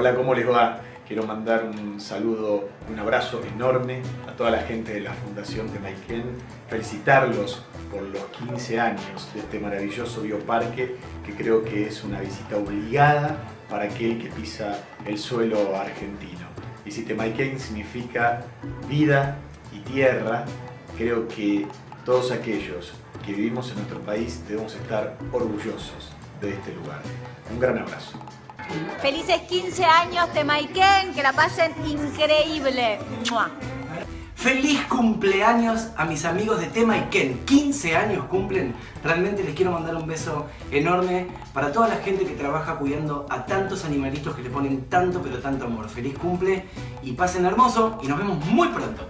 Hola, ¿cómo les va? Quiero mandar un saludo, un abrazo enorme a toda la gente de la Fundación Maiken, felicitarlos por los 15 años de este maravilloso bioparque que creo que es una visita obligada para aquel que pisa el suelo argentino. Y si Temaiken significa vida y tierra, creo que todos aquellos que vivimos en nuestro país debemos estar orgullosos de este lugar. Un gran abrazo. Felices 15 años, Temaiken, que la pasen increíble. Feliz cumpleaños a mis amigos de Tema y Ken. 15 años cumplen. Realmente les quiero mandar un beso enorme para toda la gente que trabaja cuidando a tantos animalitos que le ponen tanto pero tanto amor. Feliz cumple y pasen hermoso y nos vemos muy pronto.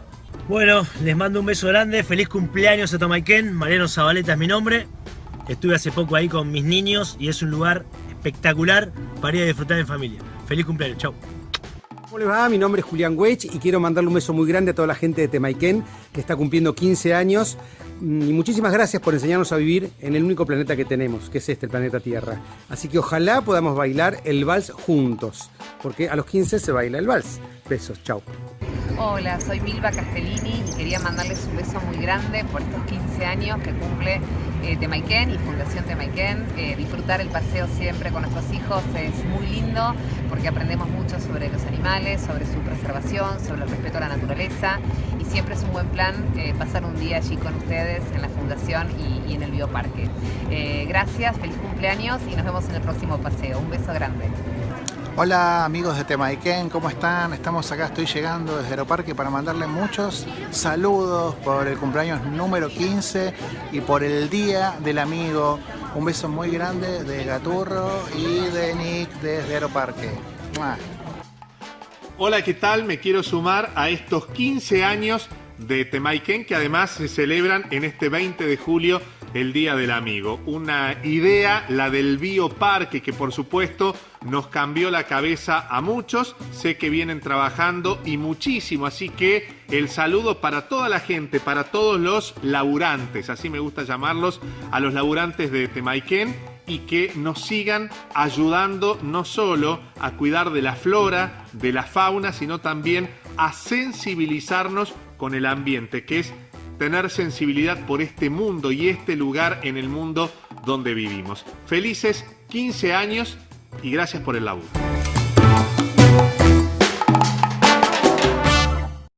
Bueno, les mando un beso grande. Feliz cumpleaños a Tomaiken. Mariano Zabaleta es mi nombre. Estuve hace poco ahí con mis niños y es un lugar espectacular para ir a disfrutar en familia. Feliz cumpleaños. Chau. ¿Cómo les va? Mi nombre es Julián Weich y quiero mandarle un beso muy grande a toda la gente de Temaiken que está cumpliendo 15 años. Mm, y muchísimas gracias por enseñarnos a vivir en el único planeta que tenemos, que es este, el planeta Tierra. Así que ojalá podamos bailar el vals juntos, porque a los 15 se baila el vals. Besos, chao. Hola, soy Milva Castellini y quería mandarles un beso muy grande por estos 15 años que cumple eh, Temaiken y Fundación Temaiken. Eh, disfrutar el paseo siempre con nuestros hijos es muy lindo porque aprendemos mucho sobre los animales, sobre su preservación, sobre el respeto a la naturaleza y siempre es un buen plan eh, pasar un día allí con ustedes en la Fundación y, en el Bioparque. Eh, gracias, feliz cumpleaños y nos vemos en el próximo paseo. Un beso grande. Hola amigos de Temaiken, ¿cómo están? Estamos acá, estoy llegando desde Aeroparque para mandarle muchos saludos por el cumpleaños número 15 y por el Día del Amigo. Un beso muy grande de Gaturro y de Nick desde Aeroparque. Hola, ¿qué tal? Me quiero sumar a estos 15 años de Temaiken que además se celebran en este 20 de julio el Día del Amigo. Una idea, la del bioparque, que por supuesto nos cambió la cabeza a muchos. Sé que vienen trabajando y muchísimo, así que el saludo para toda la gente, para todos los laburantes, así me gusta llamarlos, a los laburantes de Temaiken y que nos sigan ayudando no solo a cuidar de la flora, de la fauna, sino también a sensibilizarnos con el ambiente, que es tener sensibilidad por este mundo y este lugar en el mundo donde vivimos. Felices 15 años y gracias por el laburo.